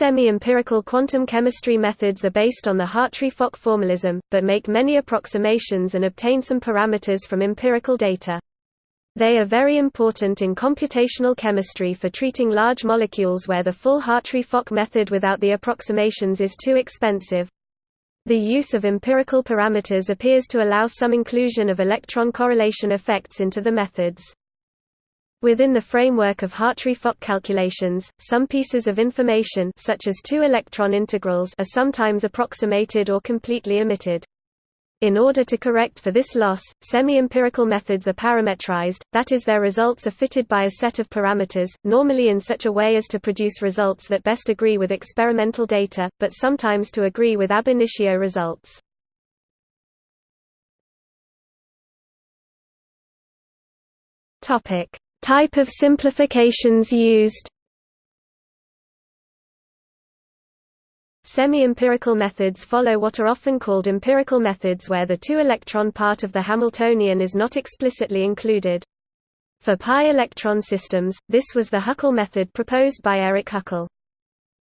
Semi-empirical quantum chemistry methods are based on the Hartree-Fock formalism, but make many approximations and obtain some parameters from empirical data. They are very important in computational chemistry for treating large molecules where the full Hartree-Fock method without the approximations is too expensive. The use of empirical parameters appears to allow some inclusion of electron correlation effects into the methods. Within the framework of Hartree-Fock calculations, some pieces of information such as two electron integrals are sometimes approximated or completely omitted. In order to correct for this loss, semi-empirical methods are parametrized, that is their results are fitted by a set of parameters, normally in such a way as to produce results that best agree with experimental data, but sometimes to agree with ab initio results. Topic: Type of simplifications used Semi-empirical methods follow what are often called empirical methods where the two-electron part of the Hamiltonian is not explicitly included. For pi-electron systems, this was the Huckel method proposed by Eric Huckel.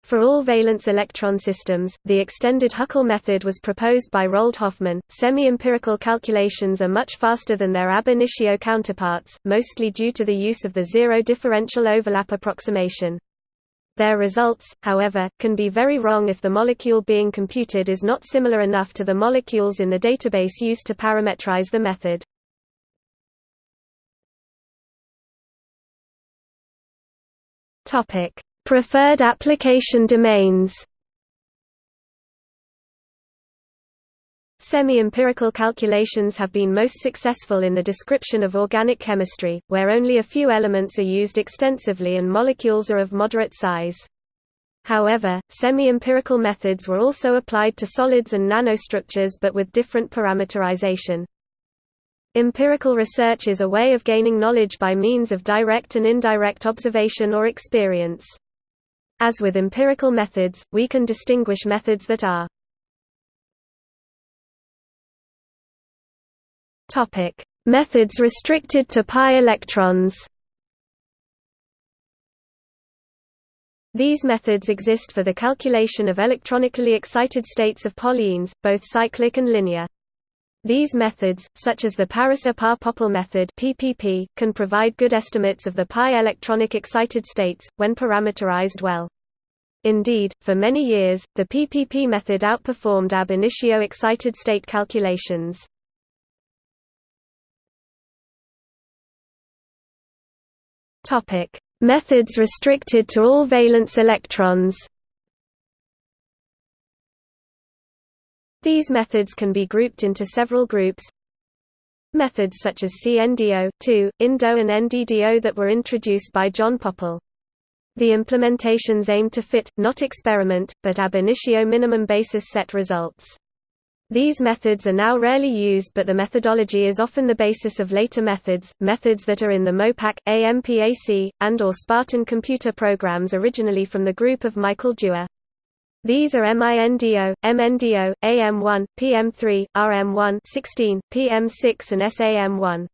For all valence electron systems, the extended Huckel method was proposed by Roald Hoffmann. Semi-empirical calculations are much faster than their ab initio counterparts, mostly due to the use of the zero differential overlap approximation. Their results, however, can be very wrong if the molecule being computed is not similar enough to the molecules in the database used to parametrize the method. Topic: Preferred application domains Semi-empirical calculations have been most successful in the description of organic chemistry, where only a few elements are used extensively and molecules are of moderate size. However, semi-empirical methods were also applied to solids and nanostructures but with different parameterization. Empirical research is a way of gaining knowledge by means of direct and indirect observation or experience. As with empirical methods, we can distinguish methods that are Methods restricted to pi electrons. These methods exist for the calculation of electronically excited states of polyenes, both cyclic and linear. These methods, such as the Pariser-Parr-Pople method (PPP), can provide good estimates of the pi electronic excited states when parameterized well. Indeed, for many years, the PPP method outperformed ab initio excited state calculations. Topic: Methods restricted to all valence electrons. These methods can be grouped into several groups. Methods such as CNDO, 2, INDO and NDDO that were introduced by John Pople. The implementations aim to fit, not experiment, but ab initio minimum basis set results. These methods are now rarely used but the methodology is often the basis of later methods, methods that are in the MOPAC, AMPAC, and or Spartan computer programs originally from the group of Michael Dewar. These are MINDO, MNDO, AM1, PM3, RM1 16, PM6 and SAM1.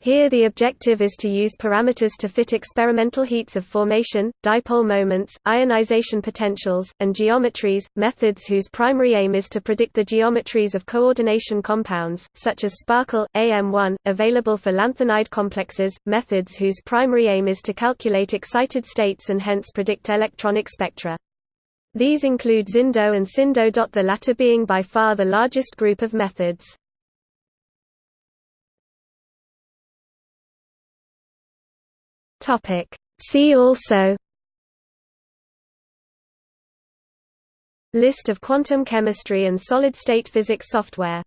Here the objective is to use parameters to fit experimental heats of formation, dipole moments, ionization potentials, and geometries, methods whose primary aim is to predict the geometries of coordination compounds, such as Sparkle, AM1, available for lanthanide complexes, methods whose primary aim is to calculate excited states and hence predict electronic spectra. These include ZINDO and SINDO. The latter being by far the largest group of methods. See also List of quantum chemistry and solid-state physics software